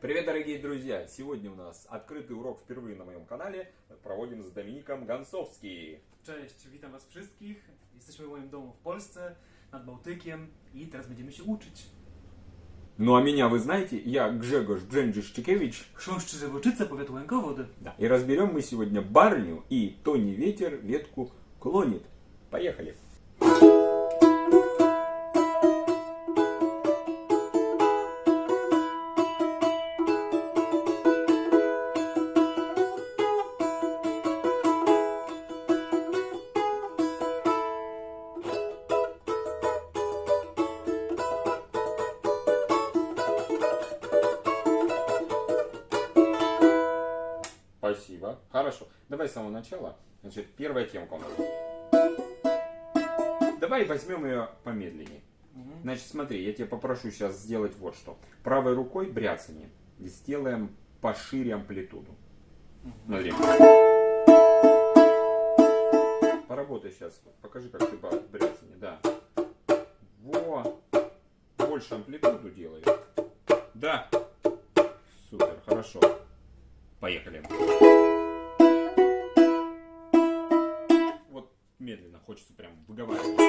Привет, дорогие друзья! Сегодня у нас открытый урок впервые на моем канале. Проводим z Dominikiem Gansowski. Cześć, witam Was wszystkich. Jesteśmy w moim domu w Polsce, nad Bałtykiem i teraz będziemy się uczyć. Ну а меня вы знаете, я Гжегош Бженджишчикевич. Chrząszczy Żywоczyce, powiat Łękowody. Да. И разберем мы сегодня барню и Тони Ветер ветку клонит. Поехали! Спасибо. Хорошо. Давай с самого начала. Значит, первая темка у нас. Давай возьмем ее помедленнее. Значит, смотри, я тебя попрошу сейчас сделать вот что. Правой рукой бряцание сделаем пошире амплитуду. Смотри. Поработай сейчас. Покажи, как ты по бряцание. Да. Во. Больше амплитуду делай. Да. Супер, хорошо. Поехали. Вот медленно, хочется прям выговаривать.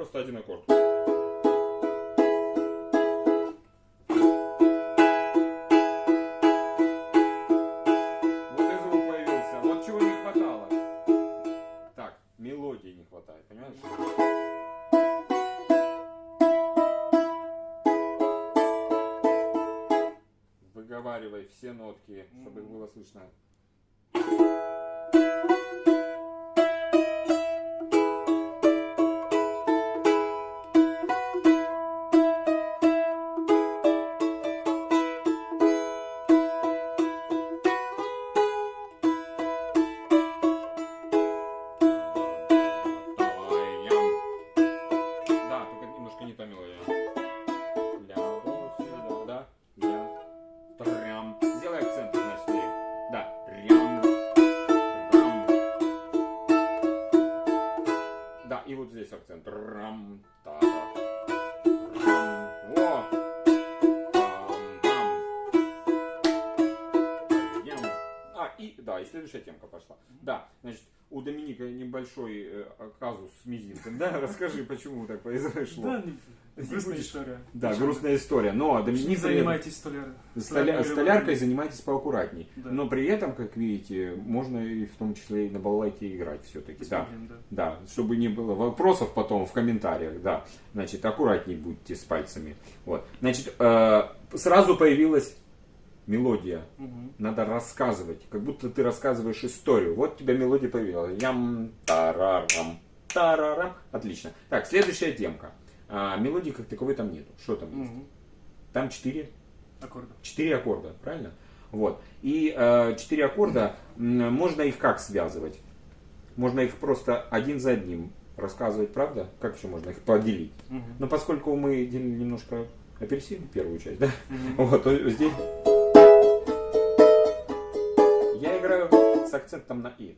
Просто один аккорд. Небольшой э, казус с мизинцем, да? Расскажи, почему так произошло. Да, Не грустная будешь? история. Да, грустная история. Но Не Доминик занимайтесь столяр... столя- столяркой занимайтесь поаккуратней. Да. Но при этом, как видите, можно и в том числе и на балалайке играть все-таки. Да. Да, чтобы не было вопросов потом в комментариях, да. Значит, аккуратней будьте с пальцами. Вот. Значит, э, сразу появилась мелодия. Мгм. Надо рассказывать, как будто ты рассказываешь историю. Вот у тебя мелодия появилась. Ям, тарарам, тарарам. Отлично. Так, следующая темка. А, мелодии как таковой там нету. Что там есть? Мгм. Там четыре Аккордов. Четыре аккорда, правильно? Вот. И э, четыре аккорда, м, можно их как связывать? Можно их просто один за одним рассказывать, правда? Как еще можно их поделить? Мгм. Но поскольку мы делили немножко апельсин, первую часть, да? Мгм. Вот, здесь с акцентом на и.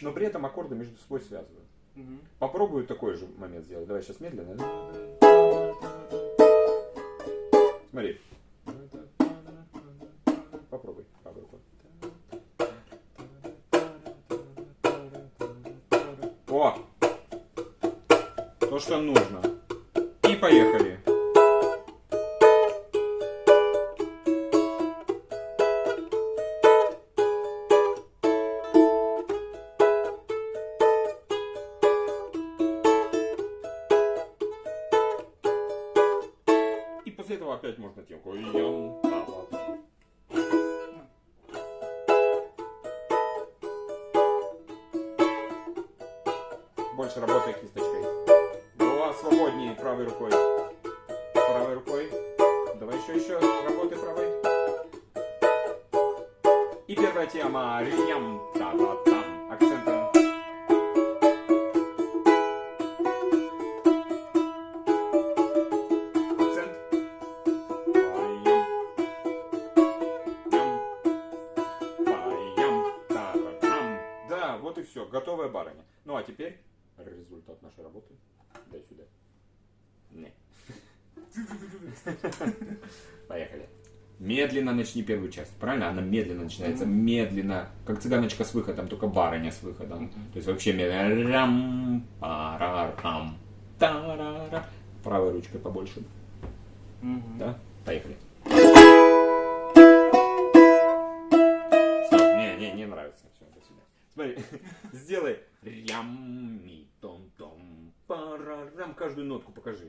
Но при этом аккорды между собой связываю. Мгм. Попробую такой же момент сделать. Давай сейчас медленно. Смотри. Попробуй рукой. О! То, что нужно. И поехали. дальше работая кисточкой. Была свободнее правой рукой. Правой рукой. Давай еще, еще. Работай правой. И первая тема. Риням. Та-та-та. Медленно начни первую часть. Правильно? Она медленно начинается. Медленно. Как цыганочка с выходом, только барыня с выходом. То есть вообще медленно. Рам, парарам, тарара. Правой ручкой побольше. Мгм. Да? Поехали. Стоп, не, не, не нравится. Все, до свидания. Смотри, сделай рям, ми, том, том, парарам. Каждую нотку покажи.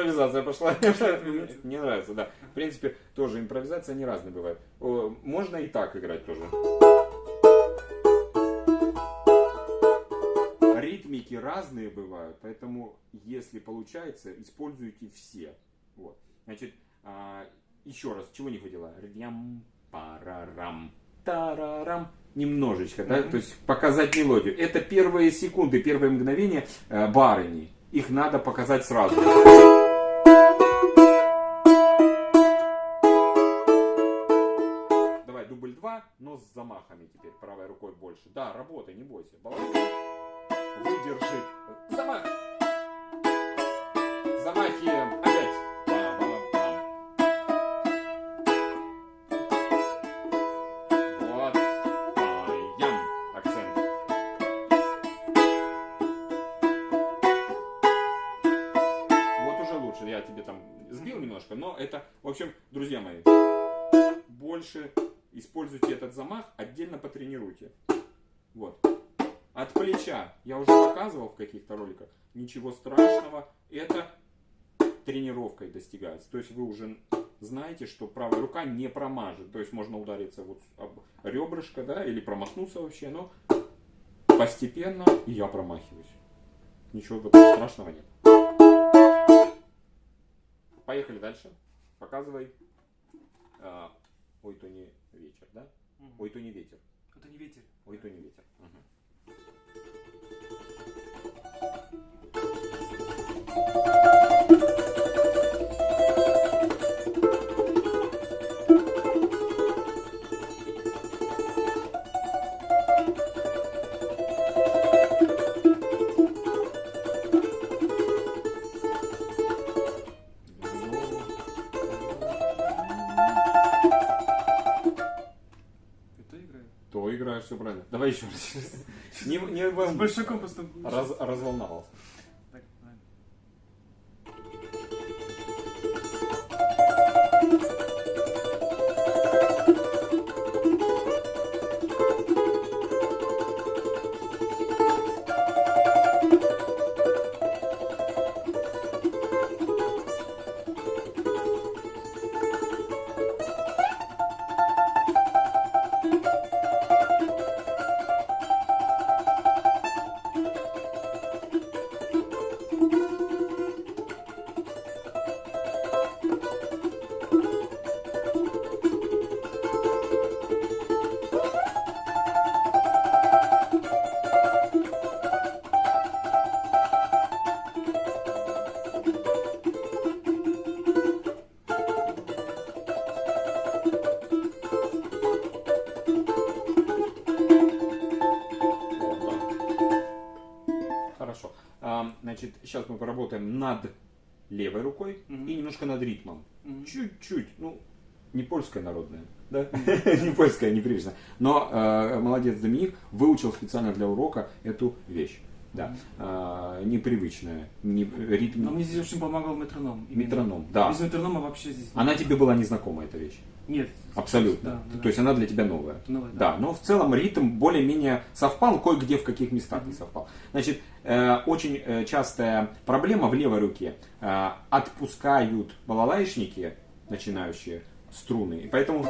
Импровизация пошла. Не нравится, да. В принципе, тоже импровизация не разные бывает. Можно и так играть тоже. Ритмики разные бывают, поэтому, если получается, используйте все. Вот. Значит, а, еще раз, чего не хватило? Рям, парарам, тарарам. Немножечко, да, то есть показать мелодию. Это первые секунды, первые мгновения э, барыни. Их надо показать сразу. Но с замахами теперь, правой рукой больше. Да, работай, не бойся. Баланс. Выдержи. Замах. Замахи. Опять. Вот. Акцент. Вот уже лучше. Я тебе там сбил немножко, но это, в общем, друзья мои, больше используйте этот замах, отдельно потренируйте. Вот. От плеча. Я уже показывал в каких-то роликах. Ничего страшного. Это тренировкой достигается. То есть вы уже знаете, что правая рука не промажет. То есть можно удариться вот об ребрышко, да, или промахнуться вообще, но постепенно я промахиваюсь. Ничего страшного нет. Поехали дальше. Показывай. А, ой, то не вечер, да? Мгм. Ой, то не ветер. Это не ветер. Ой, то не ветер. Мгм. Все правильно. Давай еще раз. Не, не С большаком просто... Раз- разволновался. Значит, сейчас мы поработаем над левой рукой Мгм. и немножко над ритмом. Чуть-чуть. Ну, не польская народная. Да? не польская, непривычно. Но э, молодец Доминик выучил специально для урока эту вещь. Да. А, непривычная. Не, ритм... Но мне здесь очень помогал метроном. Именно. Метроном, да. Без метронома вообще здесь... Она тебе была незнакома, эта вещь? Нет. Абсолютно. Да, да. То есть она для тебя новая. Новая, да. да. но в целом ритм более-менее совпал, кое-где в каких местах не совпал. Значит, э, очень э, частая проблема в левой руке. Э, отпускают балалайшники, начинающие, струны. И поэтому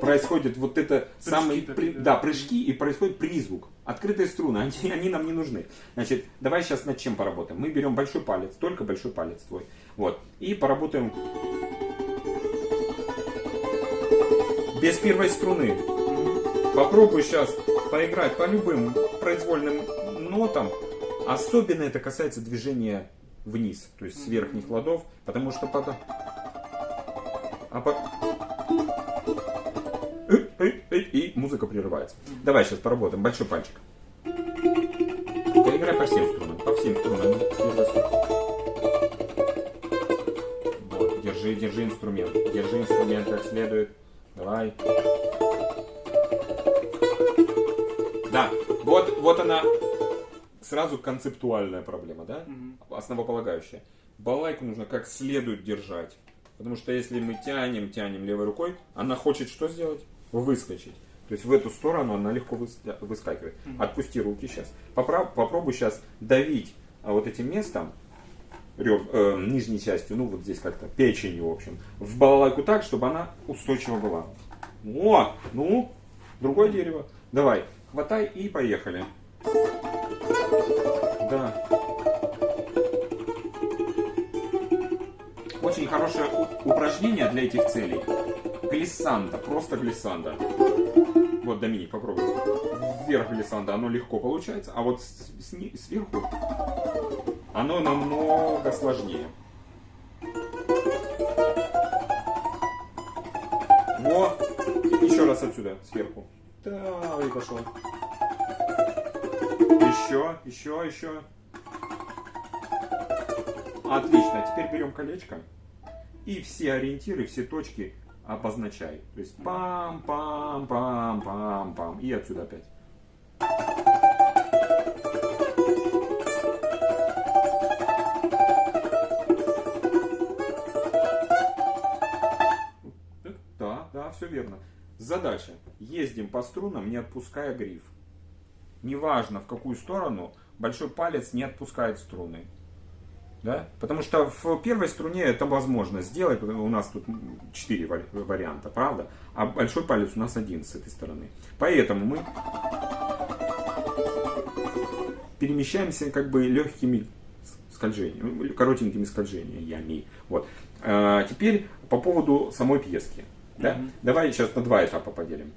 происходит вот это Прыжки самый при- да. да, прыжки и происходит призвук. Открытые струны, они, они нам не нужны. Значит, давай сейчас над чем поработаем. Мы берем большой палец, только большой палец твой. Вот. И поработаем без первой струны. Попробуй сейчас поиграть по любым произвольным нотам. Особенно это касается движения вниз, то есть с верхних ладов, потому что потом... А по- И музыка прерывается. Давай сейчас поработаем. Большой пальчик. Поиграй по всем струнам. По всем струнам. Вот, держи, держи инструмент. Держи инструмент как следует. Давай. Да, вот, вот она сразу концептуальная проблема, да? Мгм. Основополагающая. Балалайку нужно как следует держать. Потому что если мы тянем, тянем левой рукой, она хочет что сделать? Выскочить. То есть в эту сторону она легко выс- выскакивает. Отпусти руки сейчас. Попра- попробуй сейчас давить а, вот этим местом, реб- э, нижней частью, ну вот здесь как-то, печенью, в общем, в балалайку так, чтобы она устойчива была. О, ну, другое дерево. Давай, хватай и поехали. Да. Очень хорошее упражнение для этих целей. Глиссанда, просто глиссанда. Вот, Доминик, попробуй. Вверх глиссанда, оно легко получается, а вот сверху оно намного сложнее. Во! Еще раз отсюда, сверху. Да, и пошел. Еще, еще, еще. Отлично. Теперь берем колечко и все ориентиры, все точки обозначай. То есть пам-пам-пам-пам-пам. И отсюда опять. Задача. Ездим по струнам, не отпуская гриф. Неважно в какую сторону, большой палец не отпускает струны. Да? Потому что в первой струне это возможно сделать, у нас тут 4 варианта, правда? А большой палец у нас один с этой стороны. Поэтому мы перемещаемся как бы легкими скольжениями, коротенькими скольжениями. Вот. А, теперь по поводу самой пьески. Да? Мгм. Давай сейчас на два этапа поделим.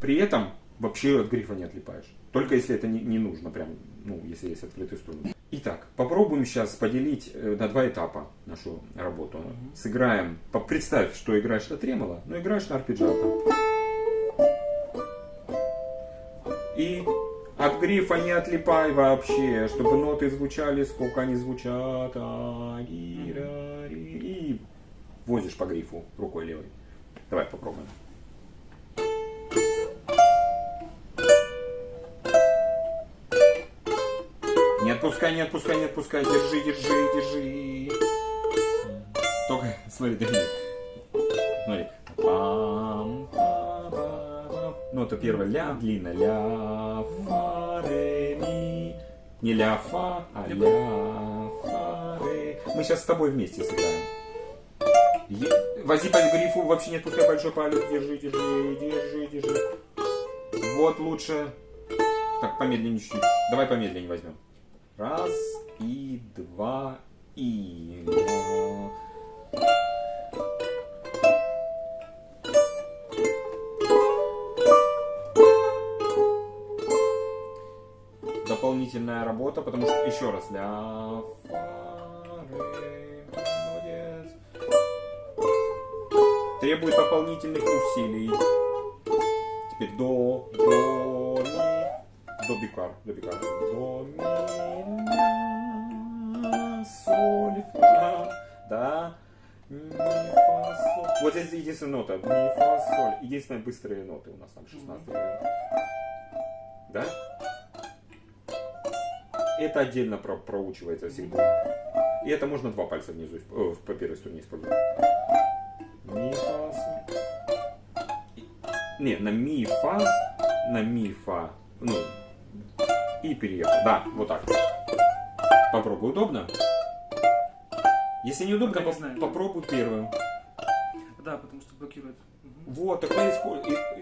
При этом вообще от грифа не отлипаешь. Только если это не, не нужно, прям, ну, если есть открытый струн. Итак, попробуем сейчас поделить э, на два этапа нашу работу. Сыграем, представь, что играешь на тремоло, но играешь на арпеджиато. От грифа не отлипай вообще, чтобы ноты звучали, сколько они звучат. А, ри, ра, ри, и возишь по грифу рукой левой. Давай попробуем. Не отпускай, не отпускай, не отпускай. Держи, держи, держи. Только, смотри, Доминик. Смотри. Пам, па, па, па. Нота первая ля, длинная. Ля, фа, ре, ми. Не ля, фа, а ля, фа, ре. Мы сейчас с тобой вместе сыграем. Е- Вози по грифу, вообще не отпускай большой палец. Держи, держи, держи, держи. Вот лучше. Так, помедленнее чуть-чуть. Давай помедленнее возьмем. Раз и два и. Дополнительная работа, потому что еще раз ля молодец. Требует дополнительных усилий. Теперь до, до, ми, до бикар, до бикар, до, ми, ля. соль, фа, да, ми, фа, соль. Вот здесь единственная нота, ми, фа, соль. Единственные быстрые ноты у нас там 16 Да? Это отдельно про проучивается всегда. И это можно два пальца внизу, э, по первой струне использовать. Ми, фа. И- Не, на ми, фа, на ми, фа, ну, и переехал. Да, вот так. Попробуй, удобно? Если не удобно, Пока не знаю. попробуй первым. Да, потому что блокирует. Мгм. Вот, тогда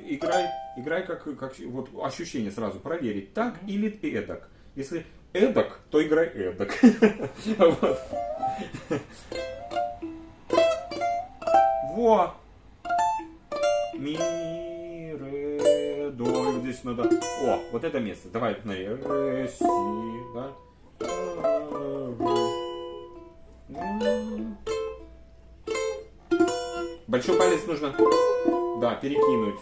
играй, играй как, как вот ощущение сразу проверить, так Мгм. или эдак. Если эдак, то играй эдак. Во! Ми, ре, до. Здесь надо... О, вот это место. Давай, смотри. Ре, си, да? Большой палец нужно, да, перекинуть.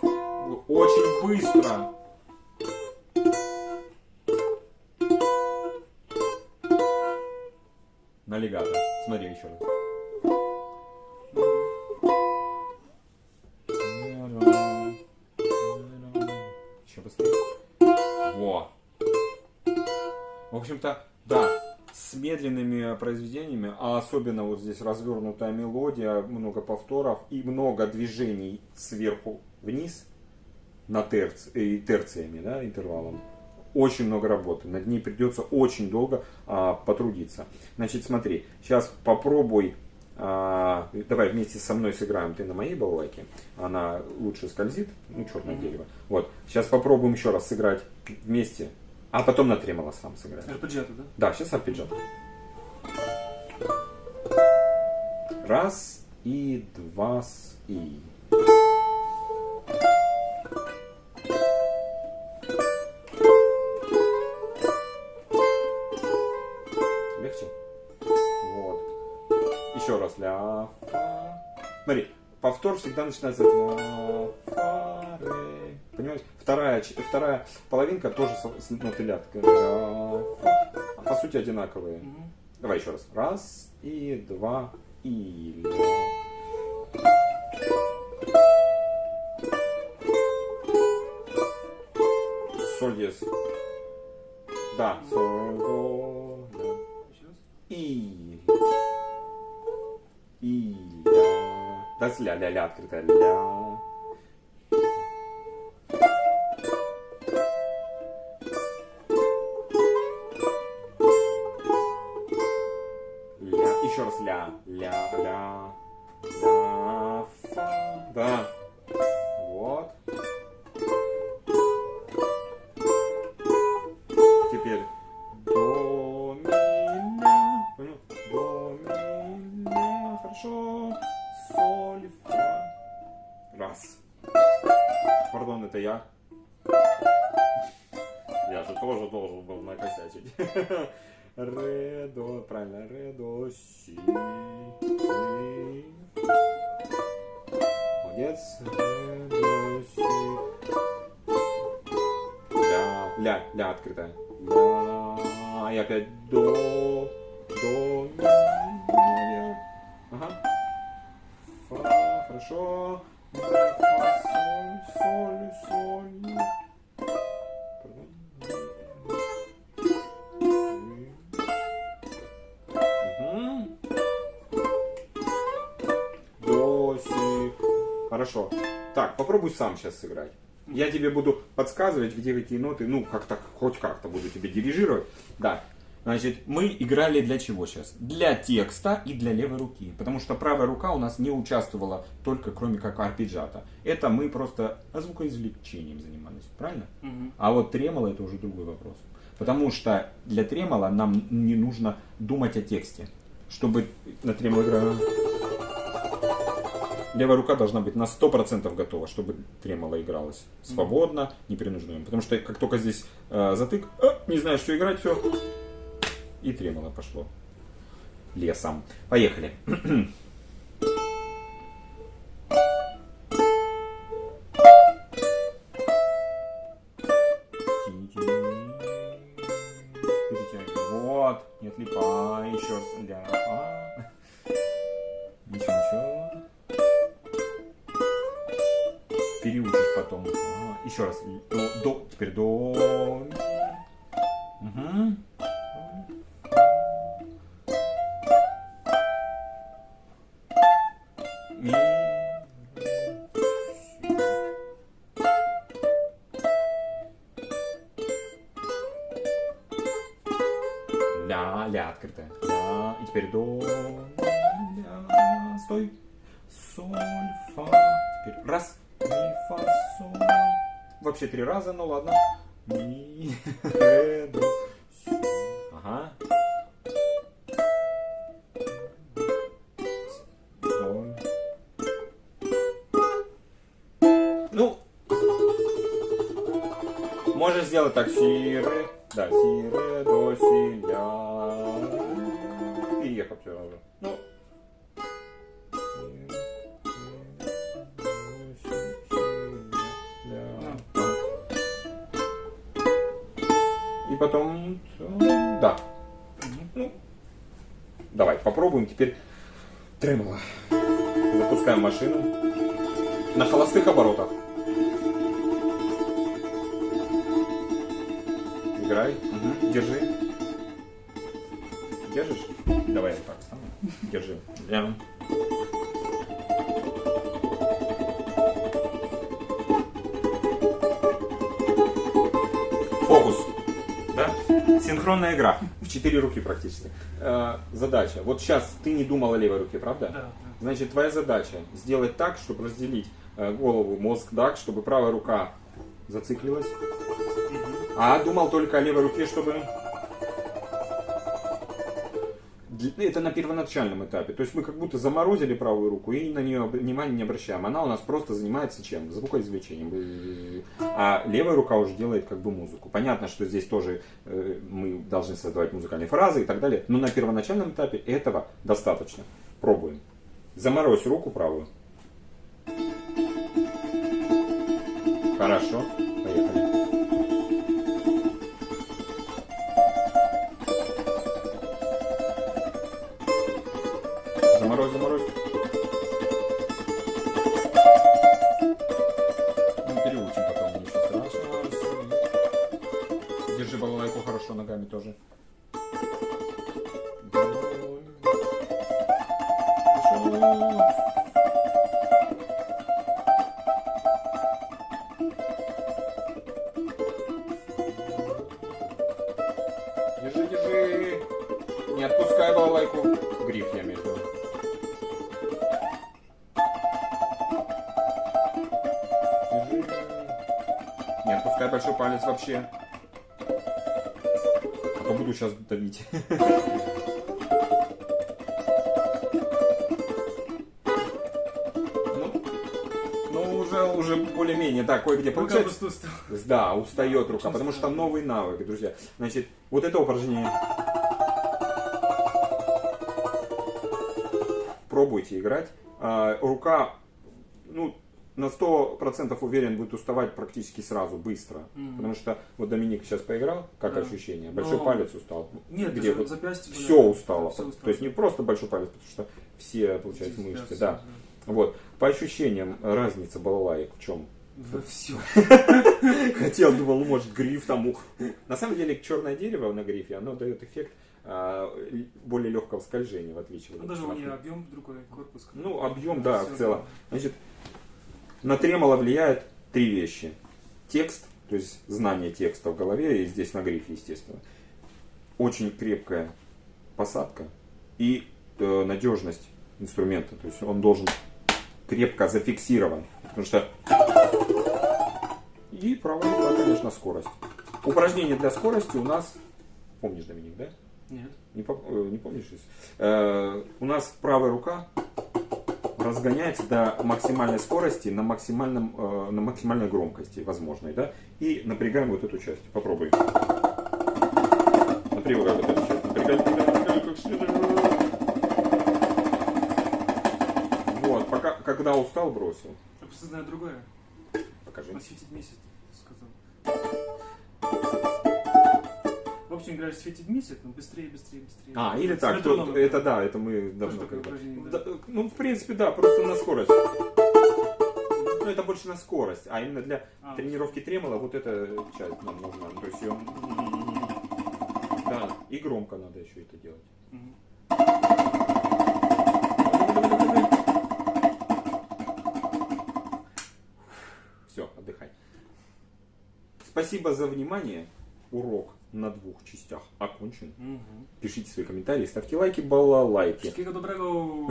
Очень быстро. Смотри еще раз. Еще быстрее. Во. В общем-то, да, с медленными произведениями, а особенно вот здесь развернутая мелодия, много повторов и много движений сверху вниз на терц, и терциями, да, интервалом. Очень много работы. Над ней придется очень долго а, потрудиться. Значит, смотри, сейчас попробуй. а, давай вместе со мной сыграем. Ты на моей балалайке. Она лучше скользит. Ну, черное Мгм. дерево. Вот. Сейчас попробуем еще раз сыграть вместе. А потом на тремоло сам сыграем. Арпеджиато, да? Да, сейчас арпеджиат. Раз и два с и. Повтор всегда начинается. Понимаешь? Вторая, вторая половинка тоже с, ноты ля. такая, ля, фа. А по сути одинаковые. Давай еще раз. Раз и два и ля. Соль диез. Да, соль, до. И. И. Ля. Да, с ля, ля, ля открытая. Ля. Ля. Я же тоже должен был накосячить. Ре, до, правильно, ре, до, си, си. Молодец. Ре, до, си. Ля, ля, ля открытая. Ля, и опять до, до, ми. Ага. Фа, хорошо. Фа, соль, соль. До, си. Хорошо. Так, попробуй сам сейчас сыграть. Я тебе буду подсказывать, где какие ноты, ну, как-то, хоть как-то буду тебе дирижировать. Да. Значит, мы играли для чего сейчас? Для текста и для левой руки. Потому что правая рука у нас не участвовала только кроме как арпеджата. Это мы просто звукоизвлечением занимались, правильно? Мгм. А вот тремоло это уже другой вопрос. Потому что для тремоло нам не нужно думать о тексте. Чтобы на тремоло игра... Левая рука должна быть на 100% готова, чтобы тремоло игралось свободно, непринужденно. Потому что как только здесь э, затык, э, не знаю, что играть, все. И тремоло пошло лесом. Поехали. Вот. Нет, липа, еще раз, ля, фа. Ничего, ничего. Переучишь потом. А, еще раз, до, до, теперь до. Угу. Вообще три раза, ну ладно. Ми, ре, до, си. Ага. Соль. Ну, можешь сделать так. Си, ре. Да, си, ре, до, си, ля. Машину на холостых оборотах. Играй. Мгм. Держи. Держишь? Давай я так стану. Держи. Я. Фокус. Да? Синхронная игра. В четыре руки практически. Э, задача. Вот сейчас ты не думал о левой руке, правда? Да, да. Значит, твоя задача сделать так, чтобы разделить э, голову, мозг так, чтобы правая рука зациклилась, а думал только о левой руке, чтобы... Д- Это на первоначальном этапе. То есть мы как будто заморозили правую руку и на нее внимания не обращаем. Она у нас просто занимается чем? Звукоизвлечением. А левая рука уже делает как бы музыку. Понятно, что здесь тоже э, мы должны создавать музыкальные фразы и так далее. Но на первоначальном этапе этого достаточно. Пробуем. Заморозь руку правую. Хорошо. Поехали. Вообще. А то буду сейчас давить. Ну, ну, уже, уже более-менее, да, кое-где получается. Да, устает рука, Очень потому что странно. новый навык, друзья. Значит, вот это упражнение. Пробуйте играть. А, рука, ну, на 100% уверен, будет уставать практически сразу, быстро. Мгм. Потому что вот Доминик сейчас поиграл, как Да. ощущение? Большой Но- палец устал. Нет, Где вот запястье. Все устало. всё устало. То есть не просто большой палец, потому что все, получается, Всё, мышцы. всё, Да. Вот. По ощущениям, разница балалаек в чем? Во все. Хотел, думал, может, гриф там... На самом деле, черное дерево на грифе, оно дает эффект а, более легкого скольжения, в отличие от Ну, даже у от- объем другой, корпус. Ну, объем, да, в целом. Значит, на тремоло влияет три вещи. Текст, то есть знание текста в голове, и здесь на грифе, естественно. Очень крепкая посадка и э, надежность инструмента. То есть он должен крепко зафиксирован. Потому что... И правая рука, конечно, скорость. Упражнение для скорости у нас... Помнишь, Доминик, да? Нет. Не, э, не помнишь? Э, у нас правая рука разгоняется до максимальной скорости на, максимальном, э, на максимальной громкости возможной. Да? И напрягаем вот эту часть. Попробуй. Напрягай вот эту часть. Напрягай, напрягай, напрягай, как следует. Вот, пока, когда устал, бросил. Я просто знаю другое. Покажи. Осветить месяц, общем, играешь светить месяц, но быстрее, быстрее, быстрее. А, или так, то- это да, это мы давно такое упражнение, Да, да. Ну, в принципе, да, просто на скорость. Ну, это больше на скорость, а именно для А, тренировки тремола вот эта часть нам нужна. То есть ее... Да, и громко надо еще это делать. Все, отдыхай. Спасибо за внимание. Урок на двух частях окончен. Мгм. Пишите свои комментарии, ставьте лайки, балалайки. Wszystkiego dobrego.